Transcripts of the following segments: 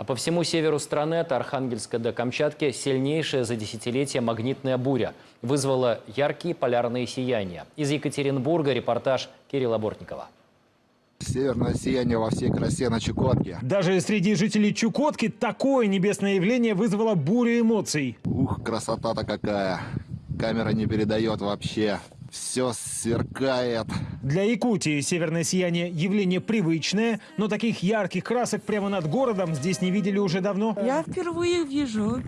А по всему северу страны, от Архангельска до Камчатки, сильнейшая за десятилетия магнитная буря вызвала яркие полярные сияния. Из Екатеринбурга репортаж Кирилла Бортникова. Северное сияние во всей красе на Чукотке. Даже среди жителей Чукотки такое небесное явление вызвало бурю эмоций. Ух, красота-то какая. Камера не передает вообще. Все сверкает. Для Якутии северное сияние – явление привычное, но таких ярких красок прямо над городом здесь не видели уже давно. Я впервые вижу.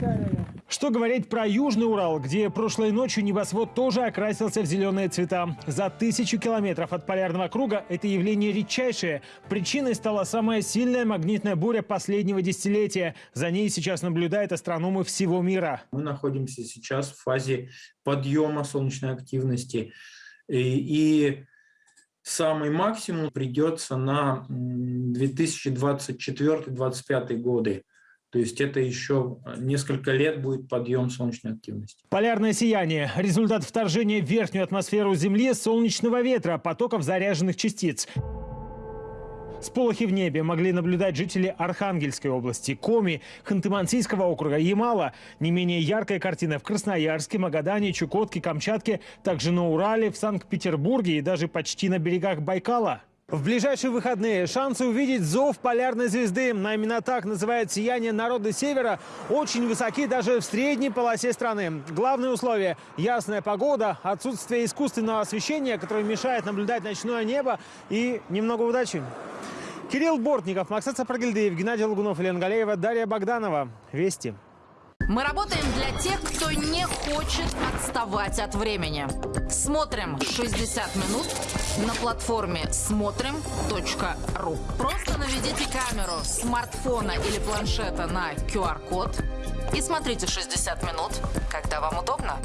Что говорить про Южный Урал, где прошлой ночью небосвод тоже окрасился в зеленые цвета. За тысячу километров от полярного круга это явление редчайшее. Причиной стала самая сильная магнитная буря последнего десятилетия. За ней сейчас наблюдают астрономы всего мира. Мы находимся сейчас в фазе подъема солнечной активности. И, и самый максимум придется на 2024-2025 годы. То есть это еще несколько лет будет подъем солнечной активности. Полярное сияние – результат вторжения в верхнюю атмосферу Земли солнечного ветра, потоков заряженных частиц. Сполохи в небе могли наблюдать жители Архангельской области, Коми, Ханты-Мансийского округа, Ямала. Не менее яркая картина в Красноярске, Магадане, Чукотке, Камчатке, также на Урале, в Санкт-Петербурге и даже почти на берегах Байкала. В ближайшие выходные шансы увидеть зов полярной звезды, именно так называют сияние народа Севера, очень высоки даже в средней полосе страны. Главное условие – ясная погода, отсутствие искусственного освещения, которое мешает наблюдать ночное небо и немного удачи. Кирилл Бортников, Максат Сапрагильдеев, Геннадий Лагунов, Елена Галеева, Дарья Богданова. Вести. Мы работаем для тех, кто не хочет отставать от времени. Смотрим 60 минут на платформе смотрим.ру. Просто наведите камеру смартфона или планшета на QR-код и смотрите 60 минут, когда вам удобно.